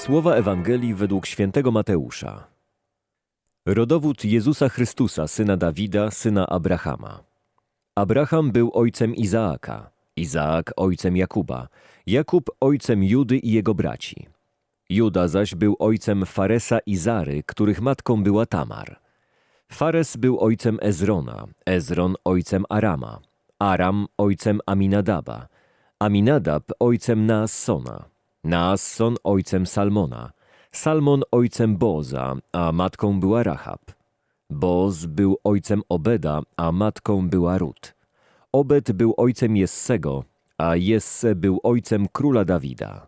Słowa Ewangelii według świętego Mateusza. Rodowód Jezusa Chrystusa, syna Dawida, syna Abrahama. Abraham był ojcem Izaaka, Izaak ojcem Jakuba, Jakub ojcem Judy i jego braci. Juda zaś był ojcem Faresa i Zary, których matką była Tamar. Fares był ojcem Ezrona, Ezron ojcem Arama, Aram ojcem Aminadaba, Aminadab ojcem Naassona, Naasson ojcem Salmona, Salmon ojcem Boza, a matką była Rahab. Boz był ojcem Obeda, a matką była Rut. Obed był ojcem Jessego, a Jesse był ojcem króla Dawida.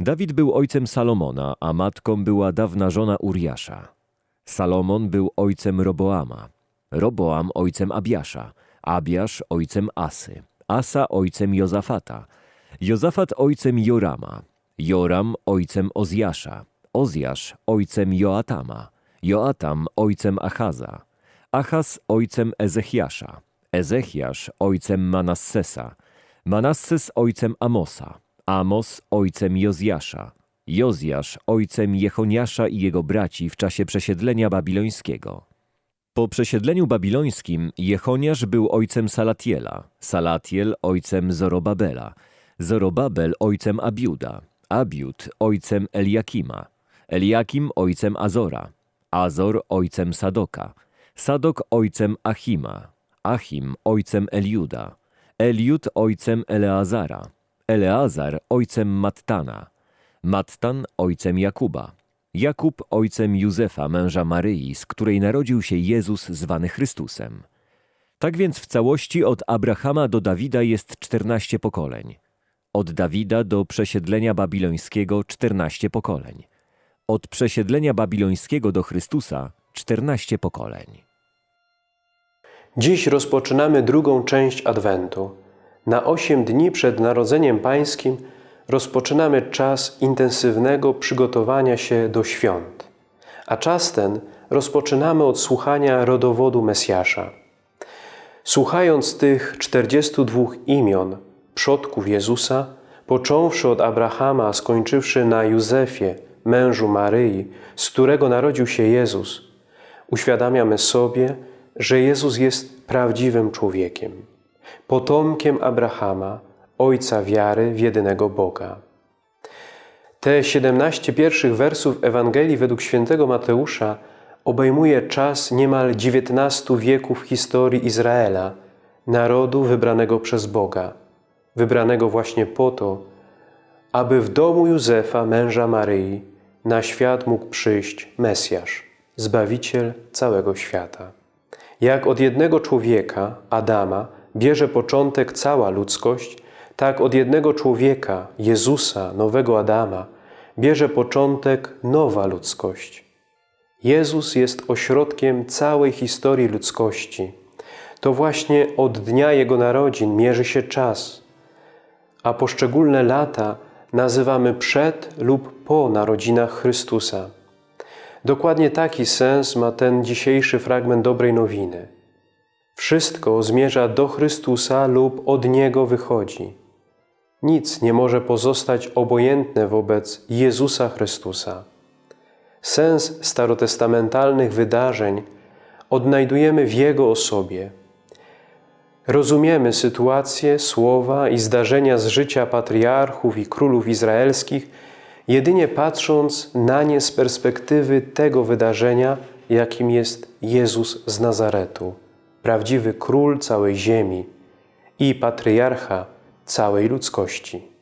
Dawid był ojcem Salomona, a matką była dawna żona Uriasza. Salomon był ojcem Roboama, Roboam ojcem Abiasza, Abiasz ojcem Asy, Asa ojcem Jozafata, Jozafat ojcem Jorama, Joram ojcem Ozjasza, Ozjasz ojcem Joatama, Joatam ojcem Achaza, Achaz ojcem Ezechiasza, Ezechiasz ojcem Manassesa, Manasses ojcem Amosa, Amos ojcem Jozjasza, Jozjasz ojcem Jechoniasza i jego braci w czasie przesiedlenia babilońskiego. Po przesiedleniu babilońskim Jechoniasz był ojcem Salatiela, Salatiel ojcem Zorobabela, Zorobabel ojcem Abiuda, Abiud ojcem Eliakima, Eliakim ojcem Azora, Azor ojcem Sadoka, Sadok ojcem Achima, Achim ojcem Eliuda, Eliud ojcem Eleazara, Eleazar ojcem Mattana, Mattan ojcem Jakuba, Jakub ojcem Józefa, męża Maryi, z której narodził się Jezus zwany Chrystusem. Tak więc w całości od Abrahama do Dawida jest czternaście pokoleń. Od Dawida do przesiedlenia babilońskiego czternaście pokoleń. Od przesiedlenia babilońskiego do Chrystusa czternaście pokoleń. Dziś rozpoczynamy drugą część Adwentu. Na osiem dni przed Narodzeniem Pańskim rozpoczynamy czas intensywnego przygotowania się do świąt. A czas ten rozpoczynamy od słuchania rodowodu Mesjasza. Słuchając tych 42 imion przodków Jezusa, począwszy od Abrahama, skończywszy na Józefie, mężu Maryi, z którego narodził się Jezus, uświadamiamy sobie, że Jezus jest prawdziwym człowiekiem, potomkiem Abrahama, ojca wiary w jedynego Boga. Te 17 pierwszych wersów Ewangelii według świętego Mateusza obejmuje czas niemal 19 wieków historii Izraela, narodu wybranego przez Boga, wybranego właśnie po to, aby w domu Józefa, męża Maryi, na świat mógł przyjść Mesjasz, Zbawiciel całego świata. Jak od jednego człowieka, Adama, bierze początek cała ludzkość, tak od jednego człowieka, Jezusa, nowego Adama, bierze początek nowa ludzkość. Jezus jest ośrodkiem całej historii ludzkości. To właśnie od dnia Jego narodzin mierzy się czas, a poszczególne lata nazywamy przed lub po narodzinach Chrystusa. Dokładnie taki sens ma ten dzisiejszy fragment dobrej nowiny. Wszystko zmierza do Chrystusa lub od Niego wychodzi. Nic nie może pozostać obojętne wobec Jezusa Chrystusa. Sens starotestamentalnych wydarzeń odnajdujemy w Jego osobie. Rozumiemy sytuacje, słowa i zdarzenia z życia patriarchów i królów izraelskich jedynie patrząc na nie z perspektywy tego wydarzenia, jakim jest Jezus z Nazaretu, prawdziwy król całej ziemi i patriarcha całej ludzkości.